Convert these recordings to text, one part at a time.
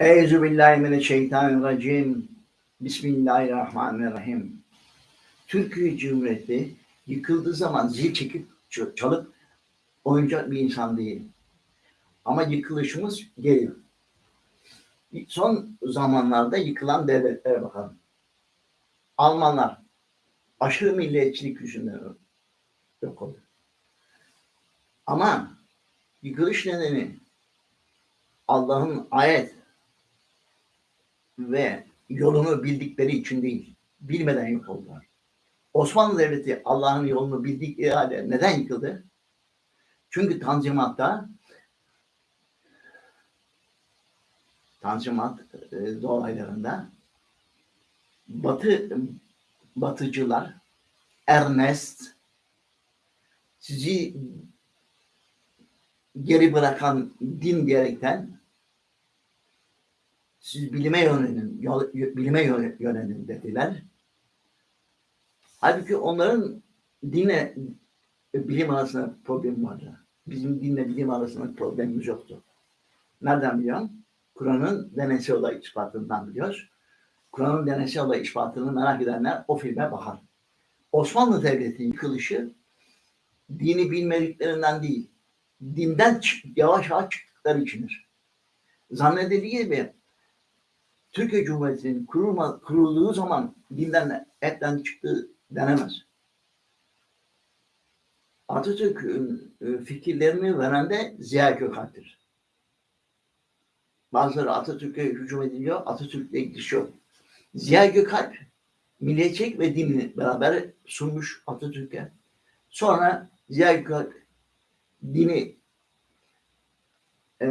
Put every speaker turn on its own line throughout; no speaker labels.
Euzu billahi mineşşeytanirracim. Bismillahirrahmanirrahim. Türkiye Cumhuriyeti yıkıldığı zaman zil çekip çalıp oyuncak bir insan değil. Ama yıkılışımız geliyor. Son zamanlarda yıkılan devletlere bakalım. Almanlar aşırı milliyetçilik yüzünden yok oldu. Ama yıkılış nedeni Allah'ın ayet ve yolunu bildikleri için değil, bilmeden yok oldular. Osmanlı Devleti Allah'ın yolunu bildikleri halde neden yıkıldı? Çünkü Tanzimat'ta Tanzimat e, dolaylarında Batı Batıcılar Ernest sizi geri bırakan din diyerekten siz bilime yönelin, bilime yönelin dediler. Halbuki onların dinle bilim arasında problem vardı. Bizim dinle bilim arasında problemimiz yoktu. Nereden biliyorum? Kur'an'ın deneysel olay ispatından biliyoruz. Kur'an'ın deneysel olay ispatını merak edenler o filme bakar. Osmanlı Devleti yıkılışı dini bilmediklerinden değil, dinden yavaş yavaş çıktıkları içindir. Zannedildiği gibi Türkiye Cumhuriyeti'nin kurulduğu zaman dinden etten çıktığı denemez. Atatürk'ün e, fikirlerini veren de Ziya Gökalp'tir. Bazıları Atatürk'e hücum ediliyor, Atatürk'le yok. Ziya Gökalp milliyetçilik ve dinini beraber sunmuş Atatürk'e. Sonra Ziya Gökalp dini e,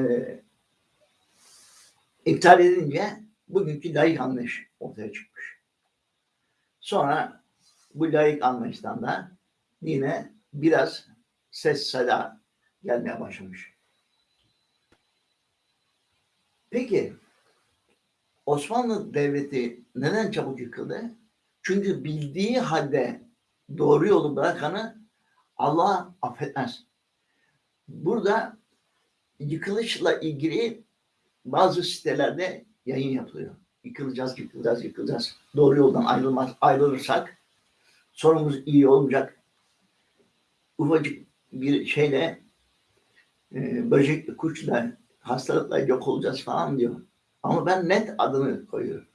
iptal edince bugünkü layık anlayış ortaya çıkmış. Sonra bu layık anlayıştan da yine biraz ses seda gelmeye başlamış. Peki Osmanlı Devleti neden çabuk yıkıldı? Çünkü bildiği halde doğru yolu bırakanı Allah affetmez. Burada yıkılışla ilgili bazı sitelerde yayın yapılıyor. Yıkılacağız, yıkılacağız, yıkılacağız. Doğru yoldan ayrılmaz, ayrılırsak sorumuz iyi olmayacak. Ufacık bir şeyle e, böcek, kuşla, hastalıkla yok olacağız falan diyor. Ama ben net adını koyuyorum.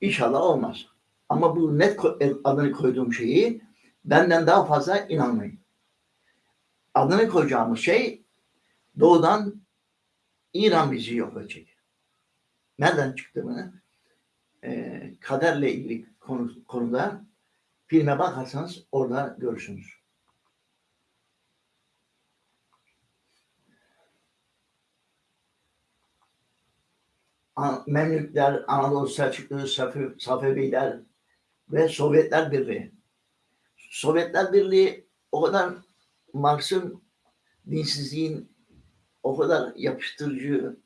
İnşallah olmaz. Ama bu net e, adını koyduğum şeyi benden daha fazla inanmayın. Adını koyacağımız şey doğudan İran bizi yok edecek nereden çıktığını e, kaderle ilgili konu, konuda filme bakarsanız orada görürsünüz. Memlükler, Anadolu Selçuklu, Safeviler ve Sovyetler Birliği. Sovyetler Birliği o kadar Marx'ın dinsizliğin o kadar yapıştırıcı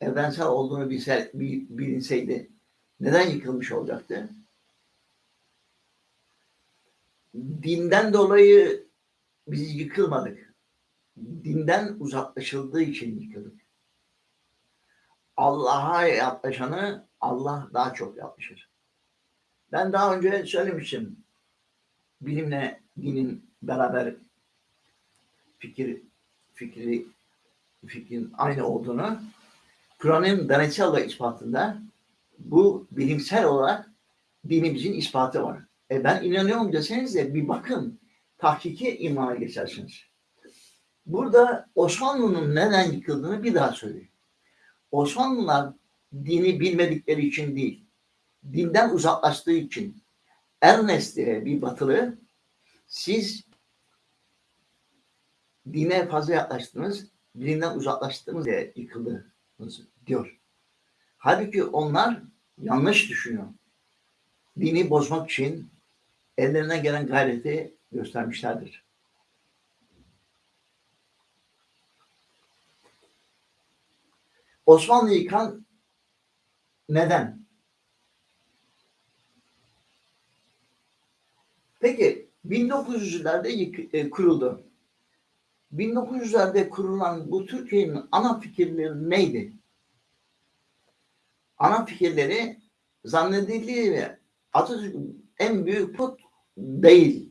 evrensel olduğunu bilse, bilinseydi neden yıkılmış olacaktı? Dinden dolayı biz yıkılmadık. Dinden uzaklaşıldığı için yıkıldık. Allah'a yaklaşanı Allah daha çok yaklaşır. Ben daha önce söylemiştim. Bilimle dinin beraber fikir fikri fikrin aynı olduğunu Kur'an'ın deneysel ispatında bu bilimsel olarak dinimizin ispatı var. E ben inanıyorum deseniz de bir bakın tahkiki imana geçersiniz. Burada Osmanlı'nın neden yıkıldığını bir daha söyleyeyim. Osmanlılar dini bilmedikleri için değil, dinden uzaklaştığı için Ernest diye bir batılı siz dine fazla yaklaştınız, dinden uzaklaştınız diye yıkıldı diyor. Halbuki onlar yanlış düşünüyor. Dini bozmak için ellerine gelen gayreti göstermişlerdir. Osmanlı yıkan neden? Peki 1900'lerde e, kuruldu. 1900'lerde kurulan bu Türkiye'nin ana fikirleri neydi? ana fikirleri zannedildiği gibi Atatürk'ün en büyük put değil.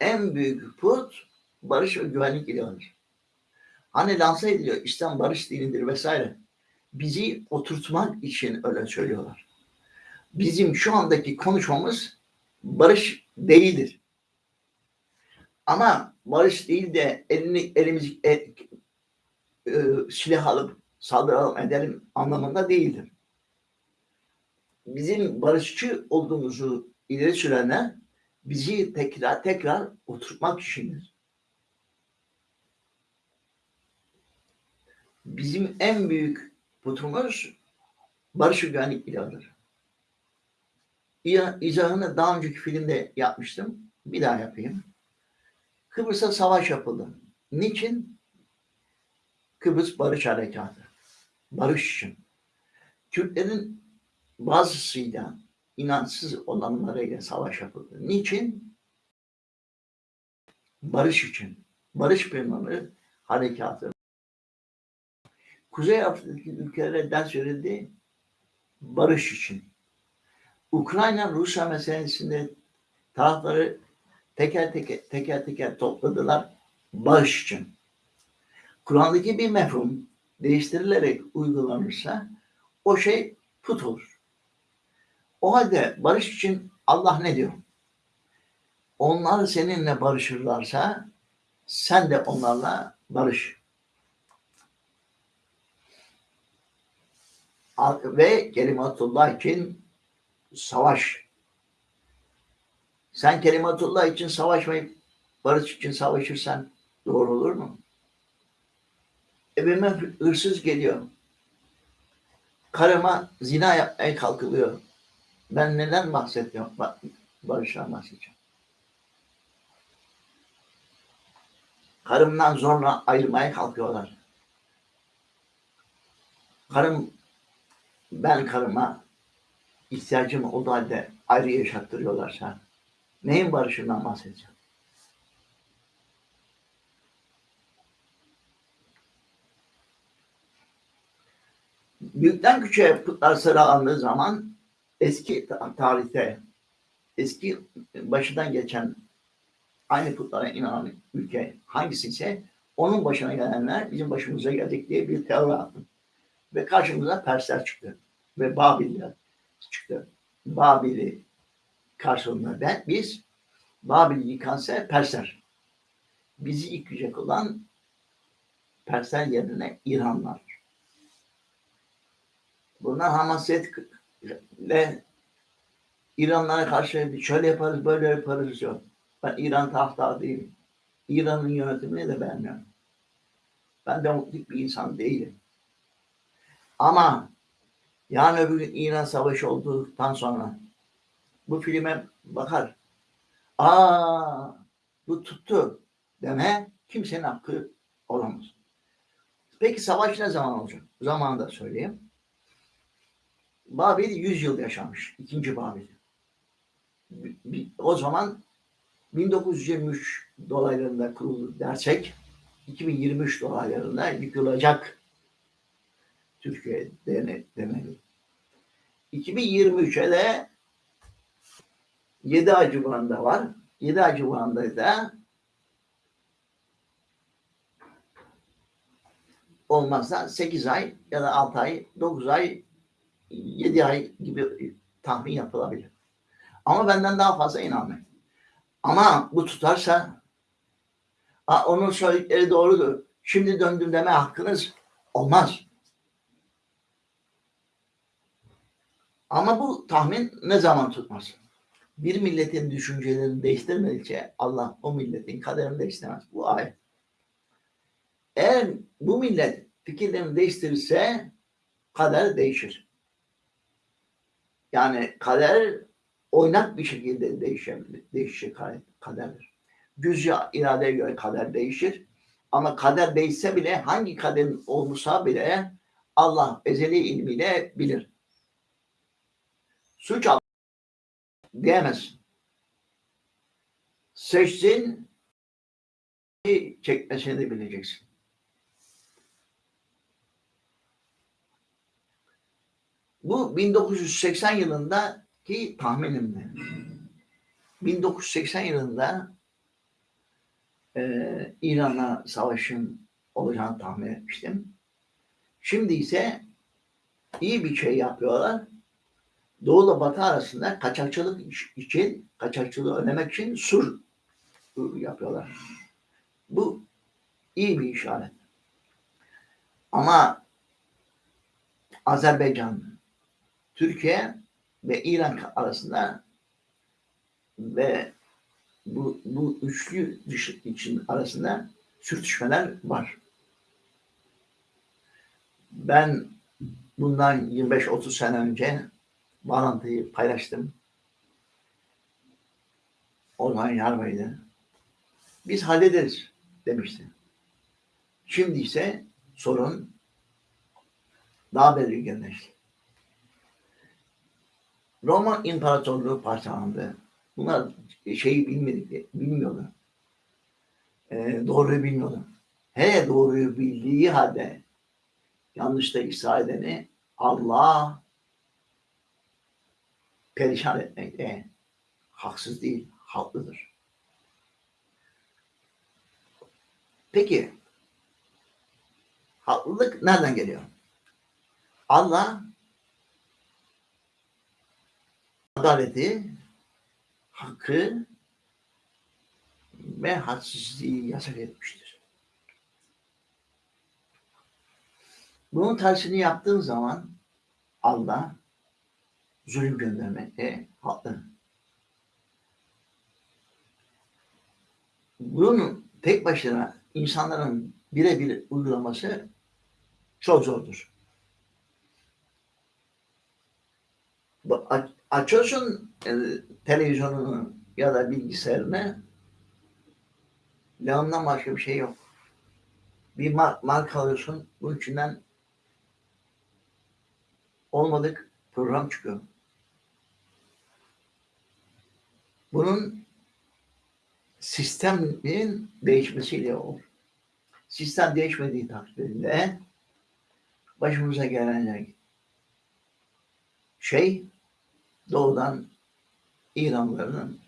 En büyük put barış ve güvenlik ilahıdır. Hani lanse ediliyor İslam barış dinidir vesaire. Bizi oturtmak için öyle söylüyorlar. Bizim şu andaki konuşmamız barış değildir. Ama barış değil de elini elimizi e, e, silah alıp saldıralım edelim anlamında değildir. Bizim barışçı olduğumuzu ileri sürenler bizi tekrar tekrar oturtmak içindir. Bizim en büyük putumuz barış ve güvenlik ilahıdır. İzahını daha önceki filmde yapmıştım. Bir daha yapayım. Kıbrıs'a savaş yapıldı. Niçin? Kıbrıs Barış Harekatı. Barış için. Türklerin bazısıyla inançsız olanlarıyla savaş yapıldı. Niçin? Barış için. Barış planları harekatı. Kuzey Afrika'daki ülkelere ders verildi. Barış için. Ukrayna Rusya meselesinde tarafları teker teker teker teker topladılar barış için. Kur'an'daki bir mefhum değiştirilerek uygulanırsa o şey put olur. O halde barış için Allah ne diyor? Onlar seninle barışırlarsa sen de onlarla barış. Ve kelimatullah için savaş. Sen kelimatullah için savaşmayıp barış için savaşırsan doğru olur mu? Evime hırsız geliyor. Karıma zina yapmaya kalkılıyor. Ben neden bahsediyorum? Barıştan bahsedeceğim. Karımdan zorla ayrılmaya kalkıyorlar. Karım, ben karıma ihtiyacım olduğu halde ayrı yaşattırıyorlarsa neyin barışından bahsedeceğim? Büyükten küçüğe putlar sıralandığı zaman eski tarihte eski başından geçen aynı putlara inanan ülke hangisi ise onun başına gelenler bizim başımıza gelecek diye bir teori attı. Ve karşımıza Persler çıktı. Ve Babiller çıktı. Babil'i karşılığında ben, biz Babil yıkansa Persler. Bizi yıkacak olan Persler yerine İranlar. Bunlar hamasetle İranlara karşı şöyle yaparız, böyle yaparız yok. Ben İran tahta değilim. İran'ın yönetimini de beğenmiyorum. Ben demokratik bir insan değilim. Ama yani öbür gün İran Savaşı olduktan sonra bu filme bakar. Aa bu tuttu deme kimsenin hakkı olamaz. Peki savaş ne zaman olacak? Zamanında söyleyeyim. Babil 100 yıl yaşamış. ikinci Babil. O zaman 1923 dolaylarında kuruldu dersek 2023 dolaylarında yıkılacak Türkiye demeli. 2023'e de 7 ay civarında var. 7 ay civarında da olmazsa 8 ay ya da 6 ay, 9 ay 7 ay gibi tahmin yapılabilir. Ama benden daha fazla inanmayın. Ama bu tutarsa onun söyledikleri doğrudur. Şimdi döndüm deme hakkınız olmaz. Ama bu tahmin ne zaman tutmaz? Bir milletin düşüncelerini değiştirmedikçe Allah o milletin kaderini değiştirmez. Bu ayet. Eğer bu millet fikirlerini değiştirirse kader değişir. Yani kader oynak bir şekilde değişebilir. Değişir kaderdir. Düzce iradeye göre kader değişir. Ama kader değişse bile hangi kaderin olmuşsa bile Allah ezeli ilmiyle bilir. Suç al diyemez. Seçsin çekmesini bileceksin. Bu 1980 yılındaki tahminimdi. 1980 yılında e, İran'la savaşın olacağını tahmin etmiştim. Şimdi ise iyi bir şey yapıyorlar. Doğu ile Batı arasında kaçakçılık için, kaçakçılığı önlemek için sur yapıyorlar. Bu iyi bir işaret. Ama Azerbaycan, Türkiye ve İran arasında ve bu, bu üçlü dış için arasında sürtüşmeler var. Ben bundan 25-30 sene önce bağlantıyı paylaştım. Orhan Yarbay'dı. Biz hallederiz demişti. Şimdi ise sorun daha belirginleşti. Roma İmparatorluğu parçalandı. Bunlar şeyi bilmedik, bilmiyordu. Ee, doğruyu bilmiyordu. Hele doğruyu bildiği halde yanlışta ısrar edeni Allah perişan etmekte haksız değil, haklıdır. Peki haklılık nereden geliyor? Allah adaleti, hakkı ve hadsizliği yasak etmiştir. Bunun tersini yaptığın zaman Allah zulüm göndermekte haklı. Bunun tek başına insanların birebir uygulaması çok zordur. Açıyorsun e, televizyonunu ya da bilgisayarını Leon'dan başka bir şey yok. Bir mark, marka alıyorsun, bunun içinden olmadık program çıkıyor. Bunun sistemin değişmesiyle olur. Sistem değişmediği takdirde başımıza gelen şey doğudan İranlıların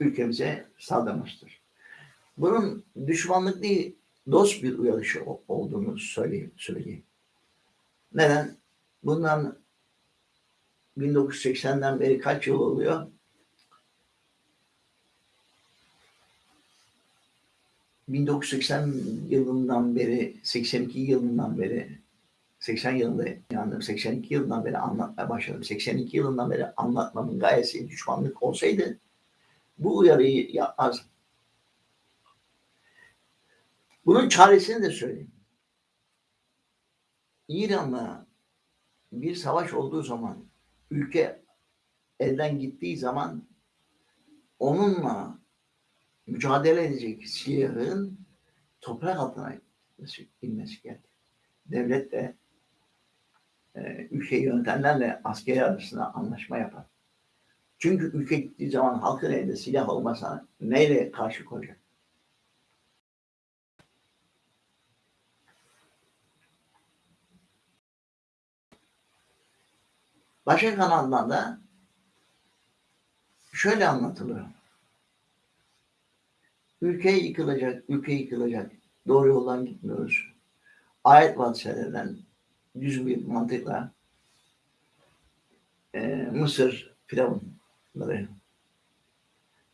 ülkemize saldırmıştır. Bunun düşmanlık değil, dost bir uyarışı olduğunu söyleyeyim. söyleyeyim. Neden? Bundan 1980'den beri kaç yıl oluyor? ...1980 yılından beri, 82 yılından beri 80 yılında yandım. 82 yılından beri anlatmaya başladım. 82 yılından beri anlatmamın gayesi düşmanlık olsaydı bu uyarıyı yapmaz. Bunun çaresini de söyleyeyim. İran'la bir savaş olduğu zaman ülke elden gittiği zaman onunla mücadele edecek silahın toprak altına inmesi geldi. Devlet de e, ülkeyi yönetenlerle askeri arasında anlaşma yapar. Çünkü ülke gittiği zaman halkın elinde silah olmasa neyle karşı koyacak? Başka kanallarda şöyle anlatılıyor. Ülke yıkılacak, ülke yıkılacak. Doğru yoldan gitmiyoruz. Ayet vadiselerinden düz bir mantıkla e, Mısır firavunları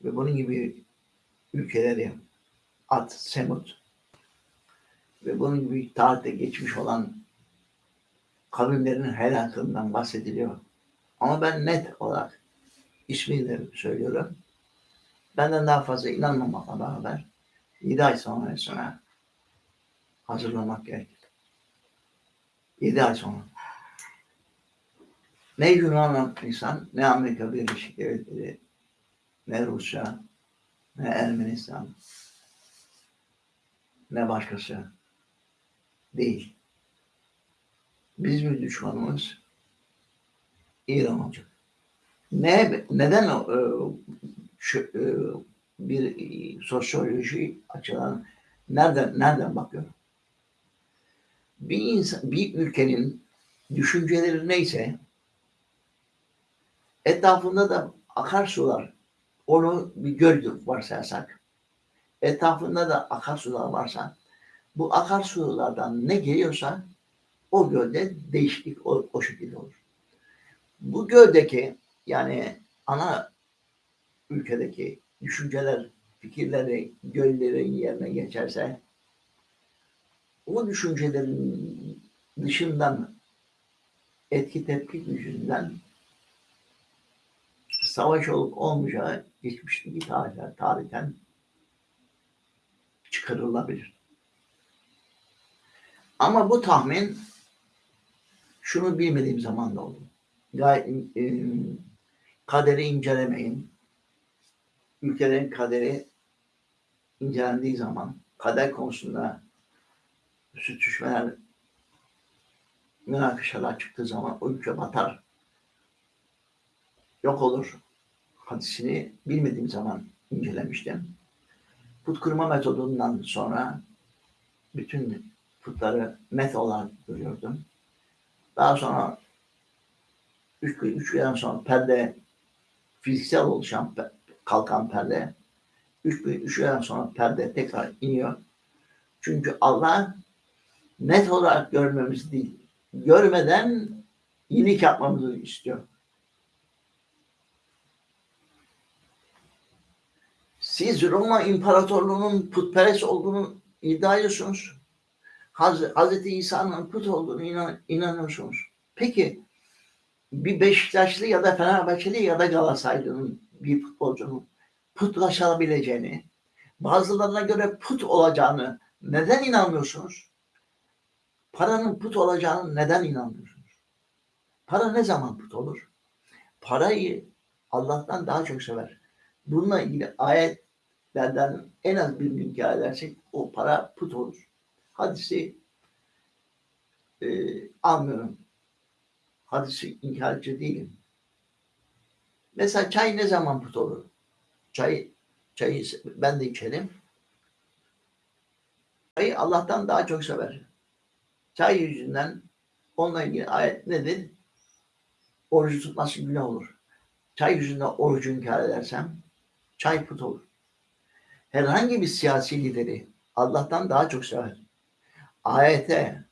ve bunun gibi ülkeleri At, Semut ve bunun gibi tarihte geçmiş olan kavimlerin helakından bahsediliyor. Ama ben net olarak ismini söylüyorum. Benden daha fazla inanmamakla beraber 7 ay sonra sonra hazırlamak gerekir. 7 ay sonra. Ne Yunan insan, ne Amerika Birleşik Devletleri, ne Rusya, ne Ermenistan, ne başkası değil. Bizim düşmanımız İran olacak. Ne, neden e, şu, e, bir sosyoloji açıdan nereden nereden bakıyorum? bir insan, bir ülkenin düşünceleri neyse Etrafında da akarsular, onu bir göl varsayarsak, etrafında da akarsular varsa, bu akarsulardan ne geliyorsa o gölde değişiklik o, o şekilde olur. Bu göldeki yani ana ülkedeki düşünceler, fikirleri göllerin yerine geçerse o düşüncelerin dışından etki tepki yüzünden savaş olup olmayacağı geçmişteki tarihler, tarihten çıkarılabilir. Ama bu tahmin şunu bilmediğim zaman da oldu. Gayet, e, kaderi incelemeyin. Ülkelerin kaderi incelendiği zaman kader konusunda sürtüşmeler, münakaşalar çıktığı zaman o ülke batar. Yok olur. Hadisini bilmediğim zaman incelemiştim. Put kırma metodundan sonra bütün putları met olarak görüyordum. Daha sonra üç, üç günden sonra perde fiziksel oluşan kalkan perde üç, üç günden sonra perde tekrar iniyor. Çünkü Allah net olarak görmemiz değil, görmeden iyilik yapmamızı istiyor. Siz Roma İmparatorluğu'nun putperest olduğunu iddia ediyorsunuz. Haz Hazreti İsa'nın put olduğunu inan inanıyorsunuz. Peki bir Beşiktaşlı ya da Fenerbahçeli ya da Galatasaraylı'nın bir futbolcunun putlaşabileceğini, bazılarına göre put olacağını neden inanmıyorsunuz? Paranın put olacağını neden inanmıyorsunuz? Para ne zaman put olur? Parayı Allah'tan daha çok sever. Bununla ilgili ayetlerden en az bir inkar edersek o para put olur. Hadisi e, almıyorum. Hadisi inkarcı değilim. Mesela çay ne zaman put olur? Çay, çayı ben de içerim. Çayı Allah'tan daha çok sever. Çay yüzünden onunla ilgili ayet nedir? Orucu tutması günah olur. Çay yüzünden orucu inkar edersem çay put olur. Herhangi bir siyasi lideri Allah'tan daha çok sever. Ayete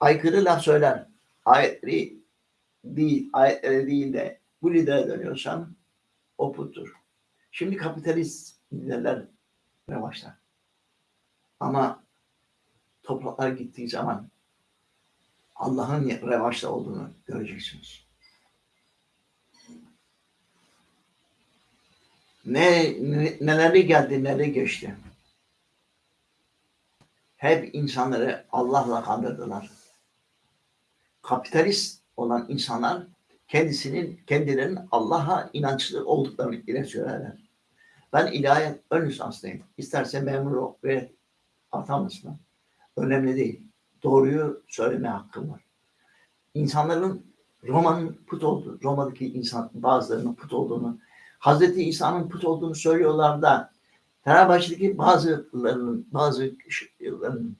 aykırı laf söyler. Ayetleri değil, ayetlere değil de bu lidere dönüyorsan o puttur. Şimdi kapitalist liderler revaçlar. Ama topraklar gittiği zaman Allah'ın revaçta olduğunu göreceksiniz. Ne, ne neleri geldi, neleri geçti. Hep insanları Allah'la kandırdılar. Kapitalist olan insanlar kendisinin kendilerinin Allah'a inançlı olduklarını ile söylerler. Ben ilahiyat ön lisanslıyım. İsterse memur ve atanmasın. Önemli değil. Doğruyu söyleme hakkım var. İnsanların Roma'nın put olduğu, Roma'daki insan bazılarının put olduğunu, Hazreti İsa'nın put olduğunu söylüyorlar da Fenerbahçe'deki bazılarının, bazı kişilerin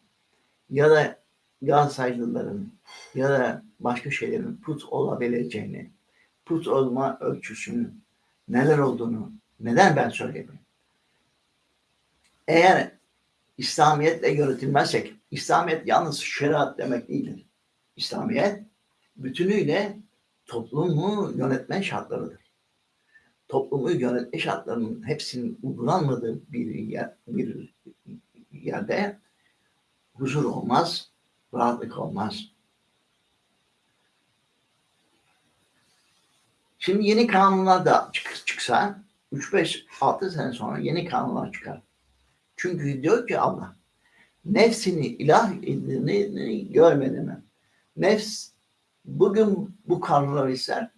ya da Galatasaraylıların ya da başka şeylerin put olabileceğini, put olma ölçüsünü, neler olduğunu neden ben söyleyeyim? Eğer İslamiyetle yönetilmezsek, İslamiyet yalnız şeriat demek değildir. İslamiyet bütünüyle toplumu yönetme şartlarıdır. Toplumu yönetme şartlarının hepsinin uygulanmadığı bir, yer, bir yerde huzur olmaz, rahatlık olmaz. Şimdi yeni kanunlar da çıksa 3-5-6 sene sonra yeni kanunlar çıkar. Çünkü diyor ki Allah nefsini ilah edildiğini görmedi mi? Nefs bugün bu kanunları ister.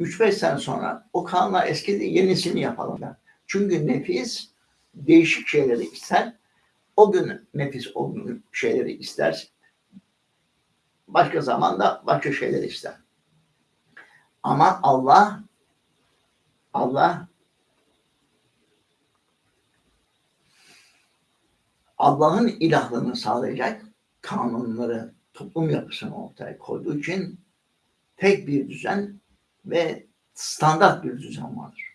3-5 sene sonra o kanunlar eskidi yenisini yapalım. Çünkü nefis değişik şeyleri ister. O gün nefis o gün şeyleri ister. Başka zamanda başka şeyleri ister. Ama Allah Allah Allah'ın ilahlığını sağlayacak kanunları, toplum yapısını ortaya koyduğu için tek bir düzen ve standart bir düzen vardır.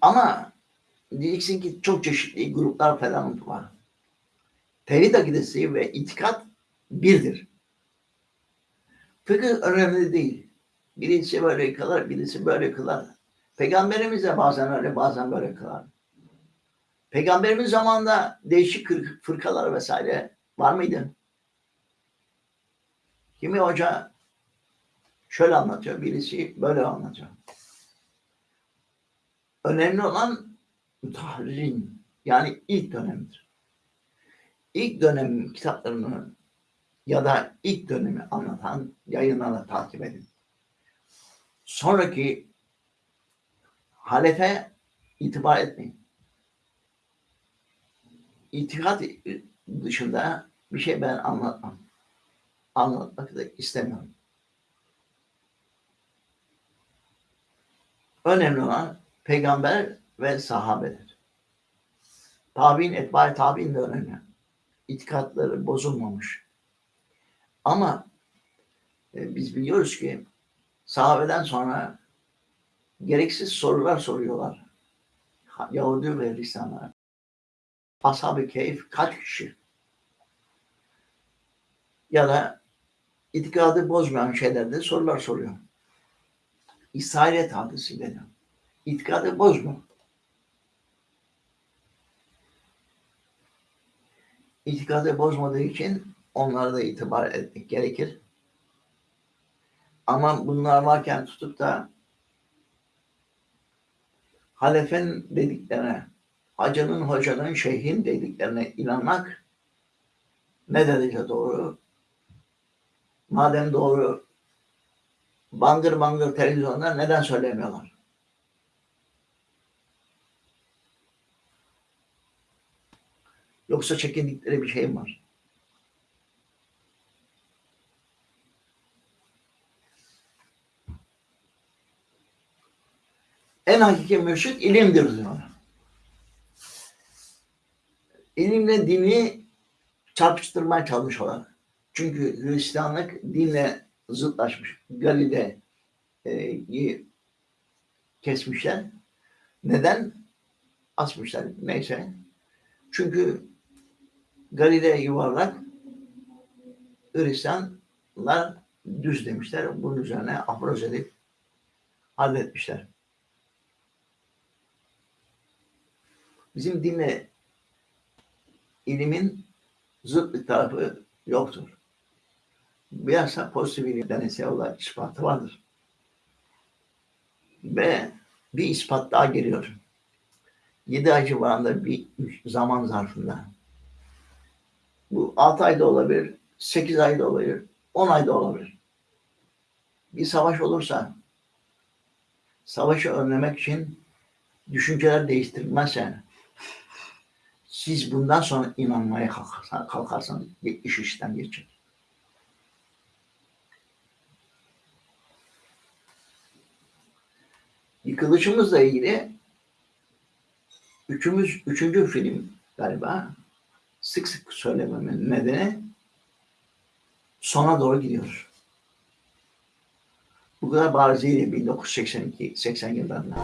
Ama diyeceksin ki çok çeşitli gruplar falan var. Tevhid akidesi ve itikat birdir. Fıkıh önemli değil. Birisi böyle kılar, birisi böyle kılar. Peygamberimiz de bazen öyle, bazen böyle kılar. Peygamberimiz zamanında değişik fırkalar vesaire var mıydı? Kimi hoca şöyle anlatıyor, birisi böyle anlatıyor. Önemli olan mütahririn yani ilk dönemdir. İlk dönem kitaplarını ya da ilk dönemi anlatan yayınlarla takip edin. Sonraki halefe itibar etmeyin. İtikat dışında bir şey ben anlatmam. Anlatmak da istemiyorum. Önemli olan peygamber ve sahabedir. Tabi'in, etbari tabi'in de önemli. İtikatları bozulmamış. Ama e, biz biliyoruz ki sahabeden sonra gereksiz sorular soruyorlar. Yahudi ve Hristiyanlar. Ashab-ı Keyif kaç kişi? Ya da itikadı bozmayan şeylerde sorular soruyor. İsrailiyet hadisi deniyor. İtikadı bozma. İtikadı bozmadığı için onlara da itibar etmek gerekir. Ama bunlar varken tutup da halefen dediklerine, hacının, hocanın, şeyhin dediklerine inanmak ne derece doğru? Madem doğru, bangır bangır televizyonda neden söylemiyorlar? Yoksa çekindikleri bir şey mi var? En hakiki mürşit ilimdir diyor. İlimle dini çarpıştırmaya çalışıyorlar. Çünkü Hristiyanlık dinle zıtlaşmış. Galile'yi e, kesmişler. Neden? Asmışlar. Neyse. Çünkü Galile yuvarlak, Hristiyanlar düz demişler. Bunun üzerine afroz edip halletmişler. Bizim dinle ilimin zıt bir tarafı yoktur. Bilhassa pozitif ilim deneysel olarak ispatı vardır. Ve bir ispat daha geliyor. Yedi ay civarında bir zaman zarfında. Bu altı ayda olabilir, sekiz ayda olabilir, on ayda olabilir. Bir savaş olursa savaşı önlemek için düşünceler değiştirilmezse siz bundan sonra inanmaya kalkarsanız, iş işten geçecek. Yıkılışımızla ilgili üçümüz, üçüncü film galiba sık sık söylememin nedeni sona doğru gidiyor. Bu kadar bariziyle 1982-80 yıllarında.